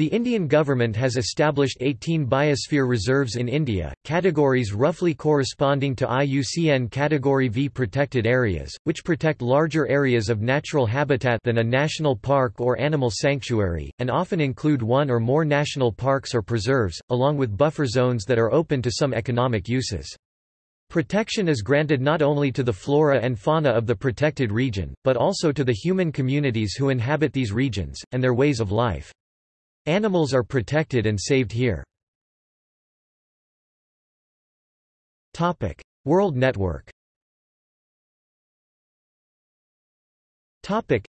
The Indian government has established 18 biosphere reserves in India, categories roughly corresponding to IUCN Category V protected areas, which protect larger areas of natural habitat than a national park or animal sanctuary, and often include one or more national parks or preserves, along with buffer zones that are open to some economic uses. Protection is granted not only to the flora and fauna of the protected region, but also to the human communities who inhabit these regions, and their ways of life. Animals are protected and saved here. Topic: World Network. Topic: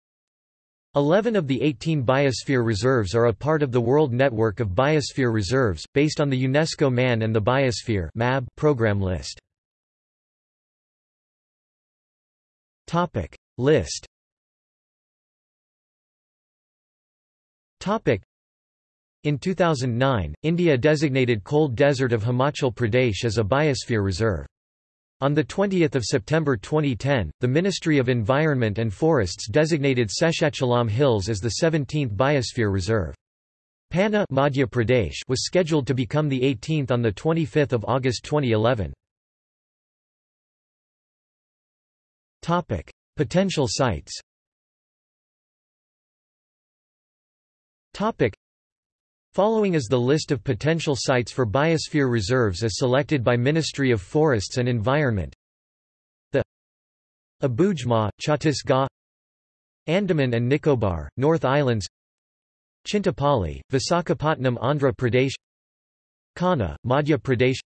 Eleven of the 18 biosphere reserves are a part of the World Network of Biosphere Reserves, based on the UNESCO Man and the Biosphere (MAB) program list. Topic: List in 2009, India designated Cold Desert of Himachal Pradesh as a biosphere reserve. On 20 September 2010, the Ministry of Environment and Forests designated Seshachalam Hills as the 17th biosphere reserve. Panna Madhya Pradesh was scheduled to become the 18th on 25 August 2011. Potential sites Following is the list of potential sites for biosphere reserves as selected by Ministry of Forests and Environment. The Abujma, Chhattisgarh Andaman and Nicobar, North Islands. Chintapalli, Visakhapatnam Andhra Pradesh. Kanha, Madhya Pradesh.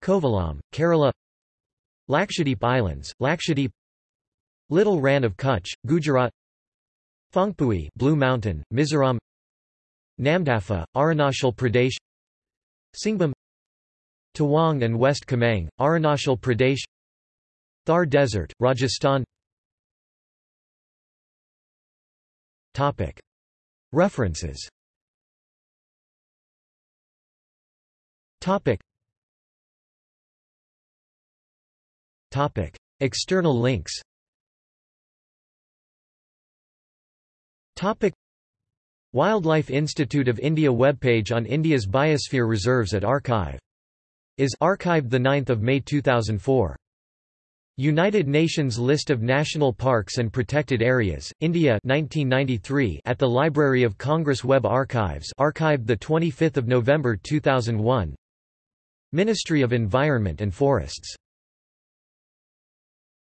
Kovalam, Kerala. Lakshadweep Islands, Lakshadweep. Little Rann of Kutch, Gujarat. Phongpui Blue Mountain, Mizoram Namdapha, Arunachal Pradesh Singbhum Tawang and West Kameng, Arunachal Pradesh Thar Desert, Rajasthan. References. External links Wildlife Institute of India webpage on India's biosphere reserves at Archive. Is archived 9 May 2004. United Nations List of National Parks and Protected Areas, India 1993 at the Library of Congress Web Archives archived 25 November 2001 Ministry of Environment and Forests